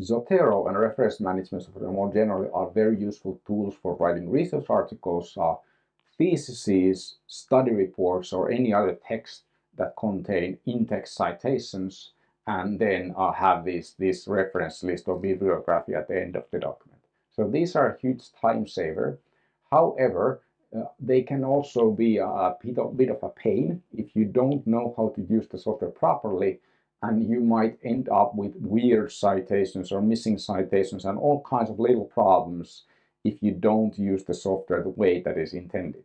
Zotero and reference management software more generally are very useful tools for writing research articles, uh, theses, study reports, or any other text that contain in-text citations and then uh, have this, this reference list or bibliography at the end of the document. So these are a huge time saver. However, uh, they can also be a, bit of a pain if you don't know how to use the software properly and you might end up with weird citations or missing citations and all kinds of little problems if you don't use the software the way that is intended.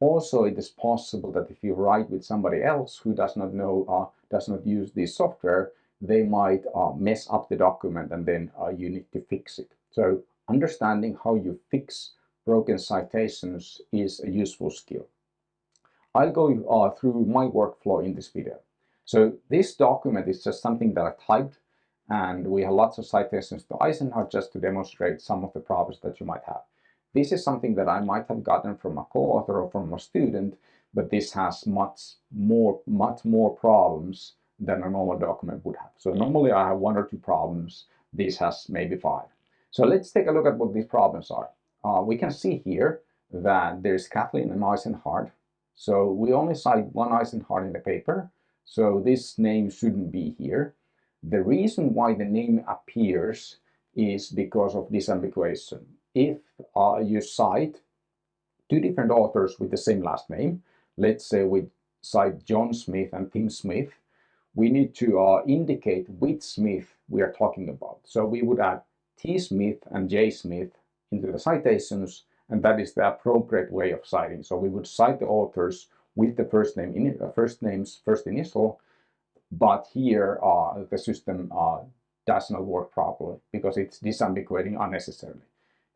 Also, it is possible that if you write with somebody else who does not know, uh, does not use this software, they might uh, mess up the document and then uh, you need to fix it. So understanding how you fix broken citations is a useful skill. I'll go uh, through my workflow in this video. So this document is just something that I typed and we have lots of citations to Eisenhardt just to demonstrate some of the problems that you might have. This is something that I might have gotten from a co-author or from a student, but this has much more, much more problems than a normal document would have. So normally I have one or two problems. This has maybe five. So let's take a look at what these problems are. Uh, we can see here that there's Kathleen and Eisenhardt. So we only cite one Eisenhardt in the paper. So this name shouldn't be here. The reason why the name appears is because of disambiguation if uh, you cite two different authors with the same last name, let's say we cite John Smith and Tim Smith, we need to uh, indicate which Smith we are talking about. So we would add T. Smith and J. Smith into the citations, and that is the appropriate way of citing. So we would cite the authors with the first name, in, uh, first names, first initial, but here uh, the system uh, does not work properly because it's disambiguating unnecessarily.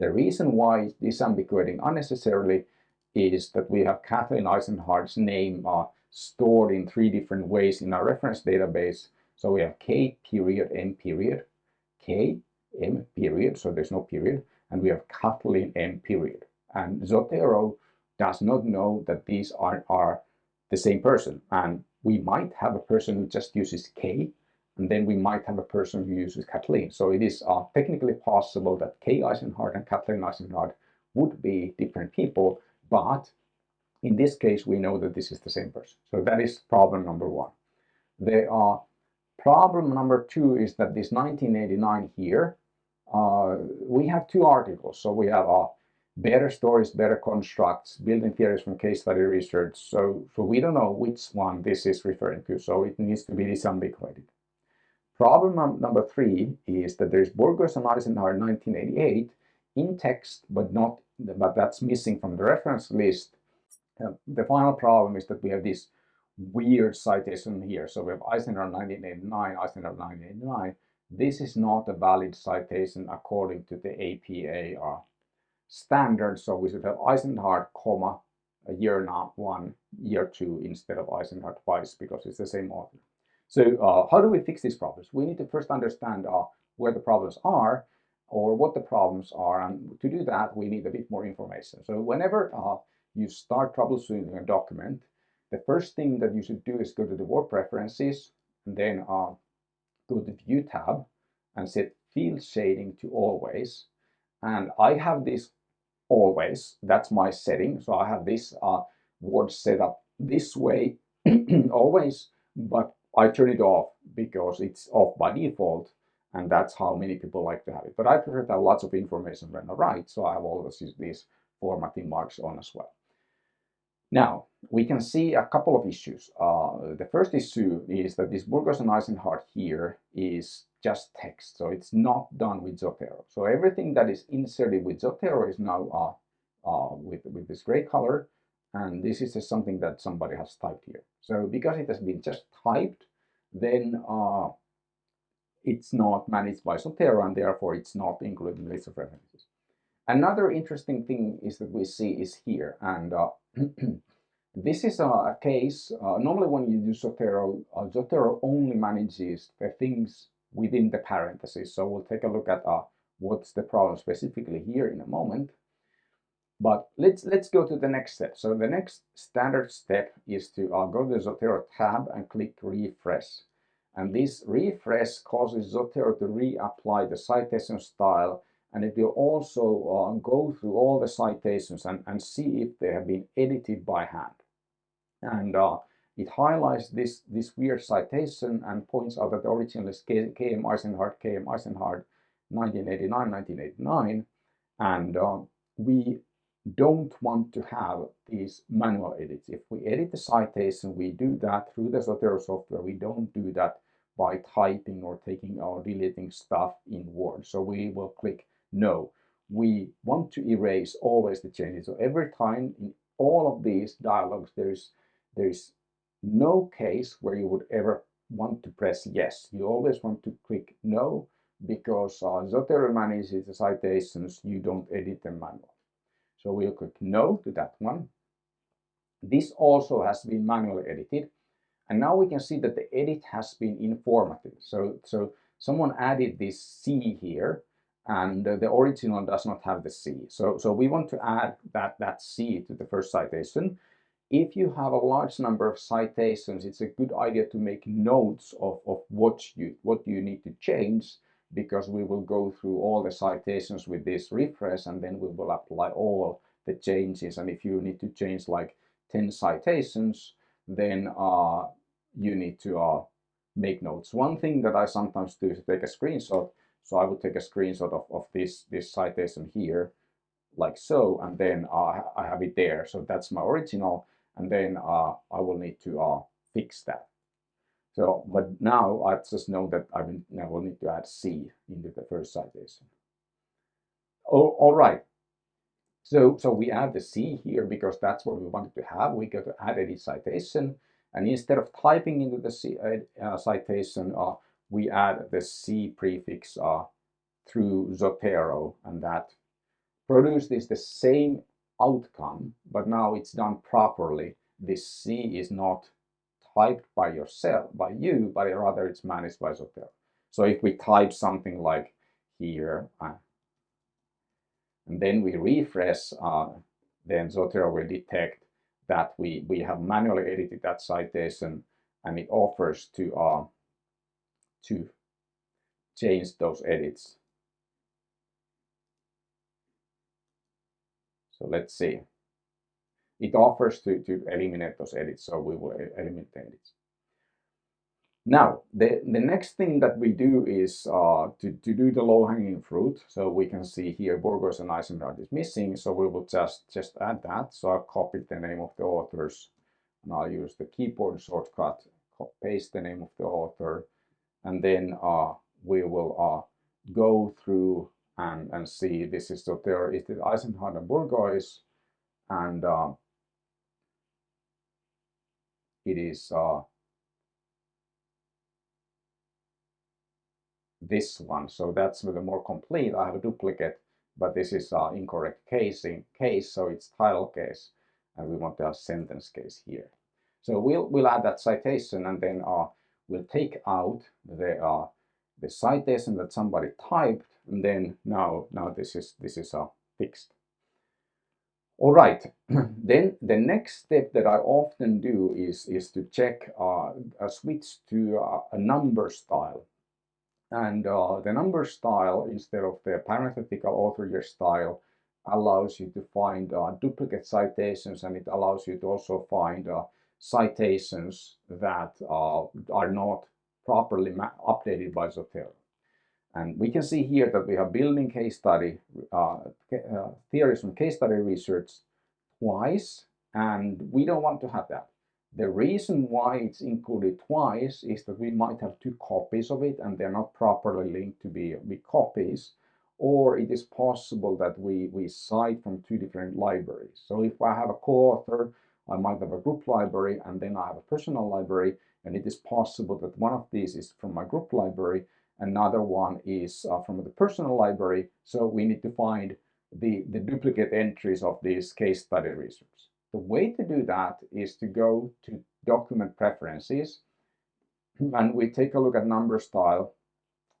The reason why it's disambiguating unnecessarily is that we have Kathleen Eisenhardt's name uh, stored in three different ways in our reference database. So we have K period M period, K M period, so there's no period, and we have Kathleen M period. And Zotero does not know that these are, are the same person. And we might have a person who just uses K and then we might have a person who uses Kathleen. So it is uh, technically possible that K Eisenhardt and Kathleen Eisenhardt would be different people, but in this case, we know that this is the same person. So that is problem number one. There are problem number two is that this 1989 here, uh, we have two articles. So we have uh, better stories, better constructs, building theories from case study research. So, so we don't know which one this is referring to. So it needs to be disambiguated. Problem number three is that there's Bourgeois and Eisenhardt 1988 in text, but not, but that's missing from the reference list. Uh, the final problem is that we have this weird citation here. So we have Eisenhardt 1989, Eisenhardt 1989. This is not a valid citation according to the APA uh, standard. So we should have Eisenhardt, comma, year not one, year two instead of Eisenhardt twice because it's the same author. So uh, how do we fix these problems? We need to first understand uh, where the problems are or what the problems are. And to do that, we need a bit more information. So whenever uh, you start troubleshooting a document, the first thing that you should do is go to the Word Preferences and then uh, go to the View tab and set Field Shading to Always. And I have this always, that's my setting. So I have this uh, word set up this way always, but I turn it off because it's off by default and that's how many people like to have it. But I prefer to have lots of information when I write, so I have always these formatting marks on as well. Now, we can see a couple of issues. Uh, the first issue is that this Bourgeois and Eisenhardt here is just text, so it's not done with Zotero. So everything that is inserted with Zotero is now uh, uh, with, with this gray color, and this is just something that somebody has typed here. So because it has been just typed, then uh, it's not managed by Zotero and therefore it's not included in the list of references. Another interesting thing is that we see is here and uh, this is a case, uh, normally when you do Zotero, uh, Zotero only manages the things within the parentheses. So we'll take a look at uh, what's the problem specifically here in a moment. But let's let's go to the next step. So the next standard step is to uh, go to the Zotero tab and click refresh. And this refresh causes Zotero to reapply the citation style and it will also uh, go through all the citations and, and see if they have been edited by hand. And uh, it highlights this, this weird citation and points out that the original is KM Eisenhardt, KM Eisenhardt 1989, 1989. And uh, we don't want to have these manual edits. If we edit the citation, we do that through the Zotero software. We don't do that by typing or taking or deleting stuff in Word. So we will click no. We want to erase always the changes. So every time in all of these dialogues, there's there's no case where you would ever want to press yes. You always want to click no because uh, Zotero manages the citations, you don't edit them manually. So we'll click no to that one. This also has been manually edited. And now we can see that the edit has been informative. So, so someone added this C here and the original does not have the C. So, so we want to add that, that C to the first citation. If you have a large number of citations, it's a good idea to make notes of, of what, you, what you need to change because we will go through all the citations with this refresh and then we will apply all the changes. And if you need to change like 10 citations, then uh, you need to uh, make notes. One thing that I sometimes do is take a screenshot. So I would take a screenshot of, of this, this citation here, like so, and then uh, I have it there. So that's my original, and then uh, I will need to uh, fix that. So, but now I just know that I will need to add C into the first citation. Oh, all right. So, so we add the C here because that's what we wanted to have. We go to add edit citation. And instead of typing into the C, uh, uh, citation, uh, we add the C prefix uh, through Zotero and that produces the same outcome, but now it's done properly. This C is not typed by yourself, by you, but rather it's managed by Zotero. So if we type something like here, uh, and then we refresh, uh, then Zotero will detect that we, we have manually edited that citation and it offers to, uh, to change those edits. So let's see it offers to, to eliminate those edits, so we will eliminate the edits. Now, the, the next thing that we do is uh, to, to do the low-hanging fruit. So we can see here Bourgeois and Eisenhardt is missing, so we will just, just add that. So I'll copy the name of the authors, and I'll use the keyboard shortcut, paste the name of the author, and then uh, we will uh, go through and, and see this is so there is the Eisenhardt and Bourgeois, and uh, it is uh, this one. So that's with the more complete. I have a duplicate, but this is uh, incorrect casing case, so it's title case, and we want to sentence case here. So we'll we'll add that citation, and then uh, we'll take out the uh, the citation that somebody typed, and then now now this is this is uh, fixed. All right, then the next step that I often do is, is to check uh, a switch to uh, a number style. And uh, the number style, instead of the parenthetical author year style, allows you to find uh, duplicate citations and it allows you to also find uh, citations that are not properly updated by Zotero. And we can see here that we have building case study, uh, uh, theories from case study research twice, and we don't want to have that. The reason why it's included twice is that we might have two copies of it and they're not properly linked to be, be copies, or it is possible that we, we cite from two different libraries. So if I have a co-author, I might have a group library and then I have a personal library, and it is possible that one of these is from my group library Another one is uh, from the personal library. So we need to find the, the duplicate entries of these case study research. The way to do that is to go to document preferences and we take a look at number style.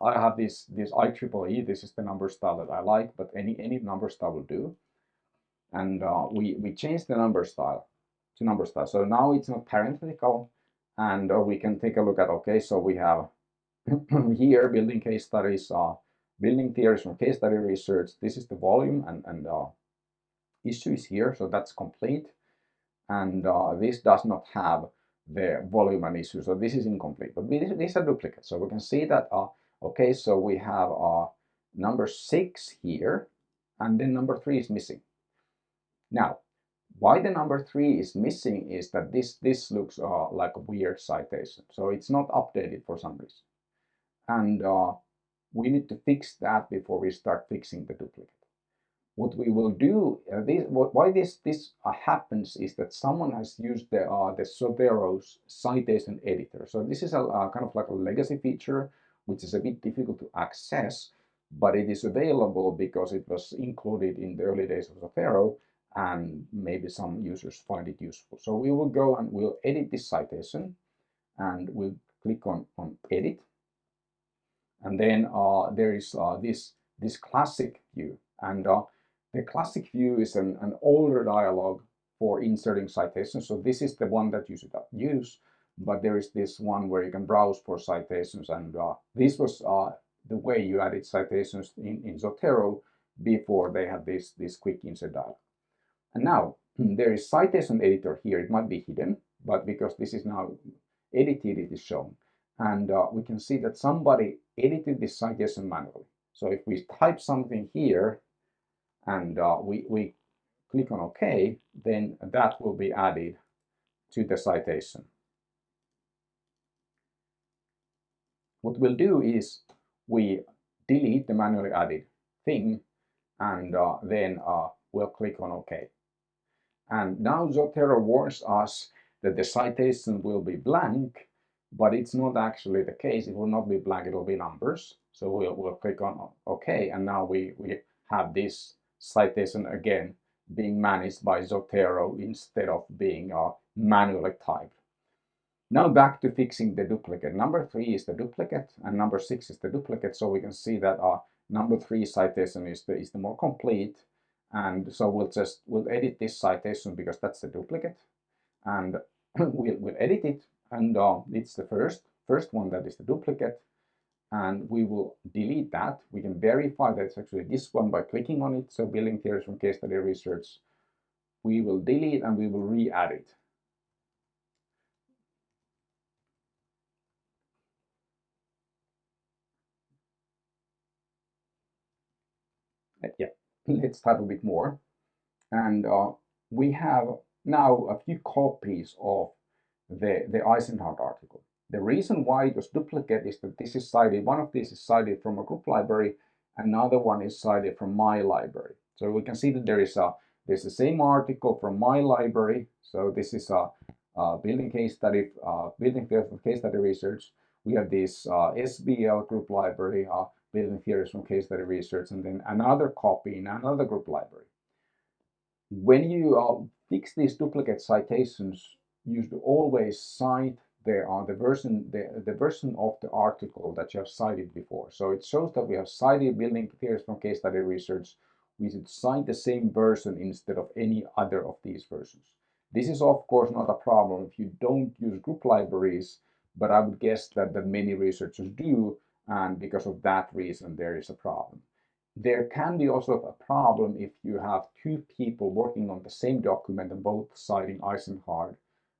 I have this, this IEEE, this is the number style that I like, but any, any number style will do. And uh, we, we change the number style to number style. So now it's not parenthetical and uh, we can take a look at, okay, so we have here building case studies, uh, building theories from case study research. This is the volume and, and uh, issue is here, so that's complete. And uh, this does not have the volume and issue, so this is incomplete. But these are duplicates, so we can see that, uh, okay, so we have uh, number six here, and then number three is missing. Now, why the number three is missing is that this, this looks uh, like a weird citation. So it's not updated for some reason. And uh, we need to fix that before we start fixing the duplicate. What we will do, uh, this, why this, this uh, happens is that someone has used the, uh, the Zotero's citation editor. So this is a, kind of like a legacy feature, which is a bit difficult to access, but it is available because it was included in the early days of Zotero and maybe some users find it useful. So we will go and we'll edit this citation and we'll click on, on edit. And then uh, there is uh, this, this classic view. And uh, the classic view is an, an older dialog for inserting citations. So this is the one that you should use, but there is this one where you can browse for citations. And uh, this was uh, the way you added citations in, in Zotero before they had this, this quick insert dialog. And now there is citation editor here. It might be hidden, but because this is now edited, it is shown. And uh, we can see that somebody edited this citation manually. So if we type something here and uh, we, we click on OK, then that will be added to the citation. What we'll do is we delete the manually added thing and uh, then uh, we'll click on OK. And now Zotero warns us that the citation will be blank, but it's not actually the case. It will not be blank, it will be numbers. So we'll, we'll click on OK, and now we, we have this citation again being managed by Zotero instead of being uh, manually typed. Now back to fixing the duplicate. Number three is the duplicate and number six is the duplicate. So we can see that uh, number three citation is the, is the more complete and so we'll just, we'll edit this citation because that's the duplicate. And we'll, we'll edit it and uh, it's the first, first one that is the duplicate. And we will delete that. We can verify that it's actually this one by clicking on it. So building theories from case study research, we will delete and we will re-add it. let's type a bit more. And uh, we have now a few copies of the, the Eisenhardt article. The reason why it was duplicate is that this is cited, one of these is cited from a group library, another one is cited from my library. So we can see that there is a there's the same article from my library. So this is a, a building case study, uh, building case study research. We have this uh, SBL group library, uh, building theories from case study research, and then another copy in another group library. When you uh, fix these duplicate citations, you should always cite the, uh, the version the, the version of the article that you have cited before. So it shows that we have cited building theories from case study research. We should cite the same version instead of any other of these versions. This is of course not a problem if you don't use group libraries, but I would guess that, that many researchers do and because of that reason there is a problem. There can be also a problem if you have two people working on the same document and both citing Eisenhardt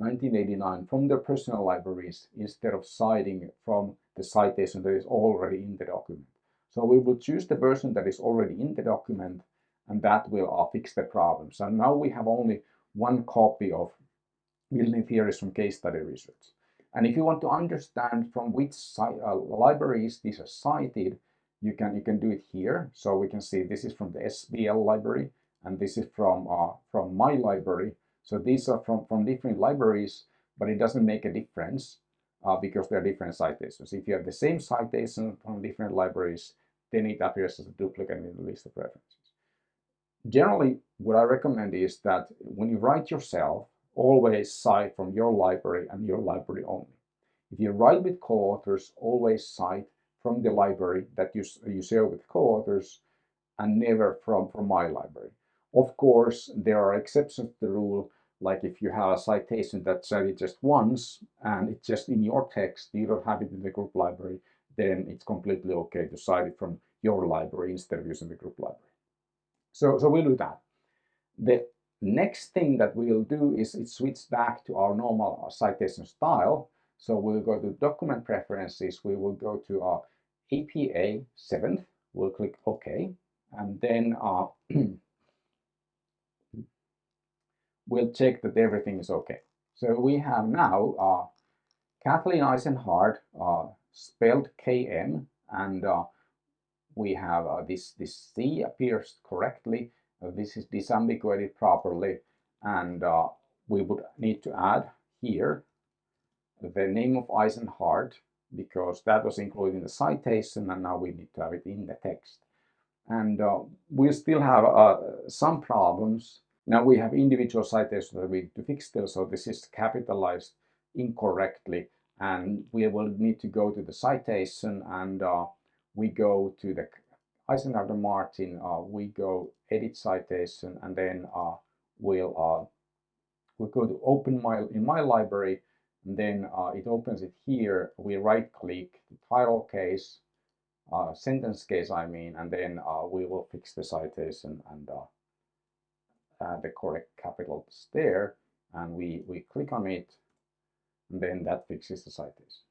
1989 from their personal libraries instead of citing from the citation that is already in the document. So we will choose the version that is already in the document and that will uh, fix the problem. So now we have only one copy of building theories from case study research. And if you want to understand from which uh, libraries these are cited, you can you can do it here. So we can see this is from the SBL library, and this is from uh, from my library. So these are from from different libraries, but it doesn't make a difference uh, because they're different citations. If you have the same citation from different libraries, then it appears as a duplicate in the list of references. Generally, what I recommend is that when you write yourself, always cite from your library and your library only. If you write with co-authors, always cite from the library that you, you share with co-authors and never from, from my library. Of course, there are exceptions to the rule like if you have a citation that's cited just once and it's just in your text, you don't have it in the group library, then it's completely okay to cite it from your library instead of using the group library. So, so we'll do that. The next thing that we'll do is it switch back to our normal citation style. So we'll go to document preferences, we will go to our APA 7th, we'll click OK, and then uh, we'll check that everything is okay. So we have now uh, Kathleen Eisenhardt uh, spelled KM and uh, we have uh, this, this C appears correctly, this is disambiguated properly and uh, we would need to add here the name of Eisenhardt because that was included in the citation and now we need to have it in the text. And uh, we still have uh, some problems. Now we have individual citations that we need to fix still, so this is capitalized incorrectly and we will need to go to the citation and uh, we go to the Eisenhardt Martin, uh, we go edit citation and then uh, we'll uh, we go to open my in my library and then it opens it here. We right click the title case, sentence case I mean, and then we will fix the citation and add the correct capitals there and we, we click on it and then that fixes the citation.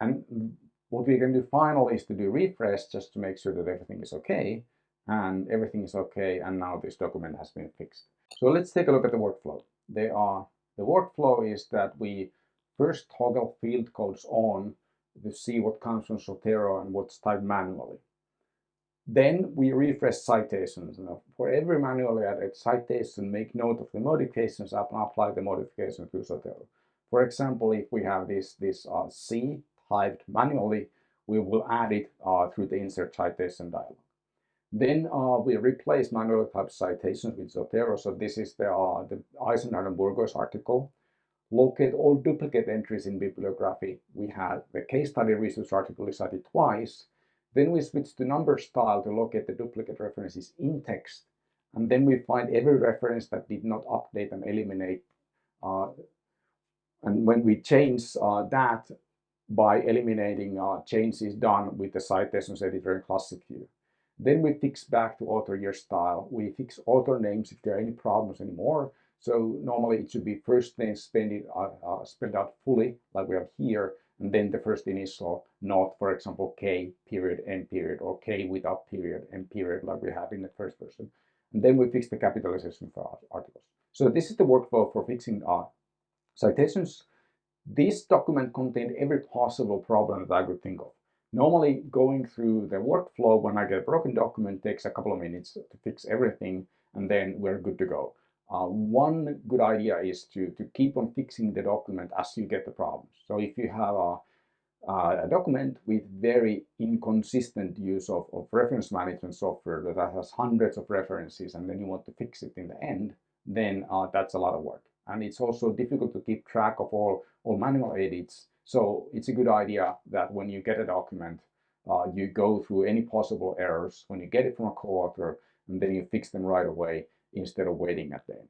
And what we can do finally is to do refresh just to make sure that everything is okay and everything is okay and now this document has been fixed. So let's take a look at the workflow. They are the workflow is that we first toggle field codes on to see what comes from Zotero and what's typed manually. Then we refresh citations. Now, for every manually added citation, make note of the modifications and apply the modifications to Zotero. For example, if we have this, this uh, C typed manually, we will add it uh, through the insert citation dialog. Then uh, we replace manual type citations with Zotero. So this is the, uh, the Eisenhardt and Bourgeois article. Locate all duplicate entries in bibliography. We have the case study research article is cited twice. Then we switch to number style to locate the duplicate references in text. And then we find every reference that did not update and eliminate. Uh, and when we change uh, that by eliminating uh, changes done with the citations editor in Classic View. Then we fix back to author year style. We fix author names if there are any problems anymore. So normally it should be first name spelled, uh, uh, spelled out fully, like we have here, and then the first initial, not, for example, K period, N period, or K without period, N period, like we have in the first person. And then we fix the capitalization for articles. So this is the workflow for fixing uh, citations. This document contained every possible problem that I could think of. Normally going through the workflow when I get a broken document takes a couple of minutes to fix everything and then we're good to go. Uh, one good idea is to, to keep on fixing the document as you get the problems. So if you have a, uh, a document with very inconsistent use of, of reference management software that has hundreds of references and then you want to fix it in the end, then uh, that's a lot of work. And it's also difficult to keep track of all, all manual edits so it's a good idea that when you get a document, uh, you go through any possible errors when you get it from a co-author and then you fix them right away instead of waiting at the end.